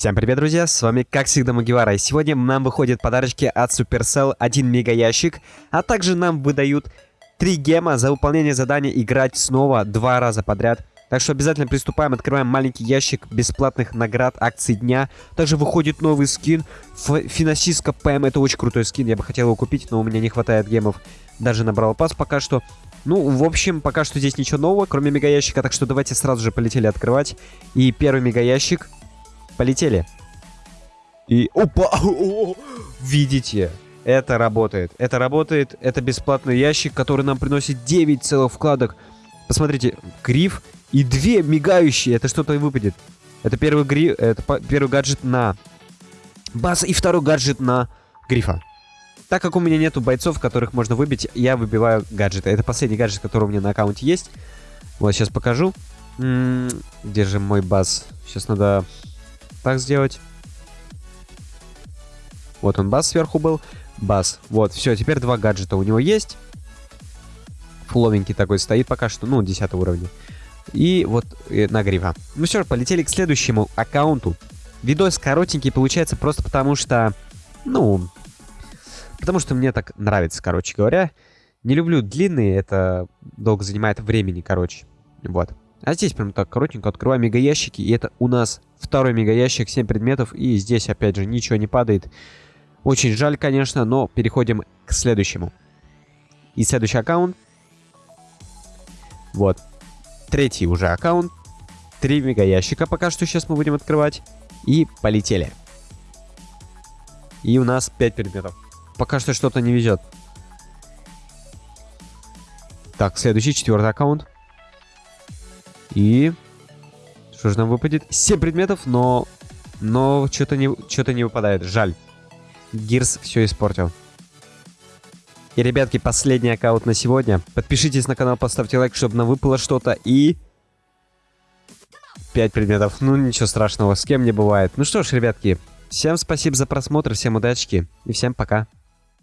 Всем привет, друзья, с вами как всегда Магивара, и сегодня нам выходят подарочки от Supercell, один мега ящик, а также нам выдают 3 гема за выполнение задания играть снова два раза подряд. Так что обязательно приступаем, открываем маленький ящик бесплатных наград акций дня. Также выходит новый скин, Финансистка ПМ, это очень крутой скин, я бы хотел его купить, но у меня не хватает гемов. Даже набрал пас пока что. Ну, в общем, пока что здесь ничего нового, кроме мега ящика, так что давайте сразу же полетели открывать. И первый мега ящик Полетели. И... Опа! Видите? Это работает. Это работает. Это бесплатный ящик, который нам приносит 9 целых вкладок. Посмотрите, гриф и две мигающие. Это что-то и выпадет. Это первый гриф, это первый гаджет на база и второй гаджет на грифа. Так как у меня нету бойцов, которых можно выбить, я выбиваю гаджеты. Это последний гаджет, который у меня на аккаунте есть. Вот, сейчас покажу. М -м где же мой баз? Сейчас надо так сделать. Вот он, бас сверху был. Бас. Вот, все, теперь два гаджета у него есть. Фуловенький такой стоит пока что, ну, 10 уровня. И вот э, нагрева. Ну все, полетели к следующему аккаунту. Видос коротенький получается просто потому что, ну, потому что мне так нравится, короче говоря. Не люблю длинные, это долго занимает времени, короче. Вот. А здесь прям так коротенько открываем мегаящики, и это у нас второй мегаящик, 7 предметов, и здесь опять же ничего не падает. Очень жаль, конечно, но переходим к следующему. И следующий аккаунт. Вот. Третий уже аккаунт. Три мегаящика пока что сейчас мы будем открывать. И полетели. И у нас 5 предметов. Пока что что-то не везет. Так, следующий, четвертый аккаунт. И... Что же нам выпадет? 7 предметов, но... Но что-то не, что не выпадает. Жаль. Гирс все испортил. И, ребятки, последний аккаунт на сегодня. Подпишитесь на канал, поставьте лайк, чтобы нам выпало что-то. И... 5 предметов. Ну, ничего страшного, с кем не бывает. Ну что ж, ребятки, всем спасибо за просмотр, всем удачки и всем пока.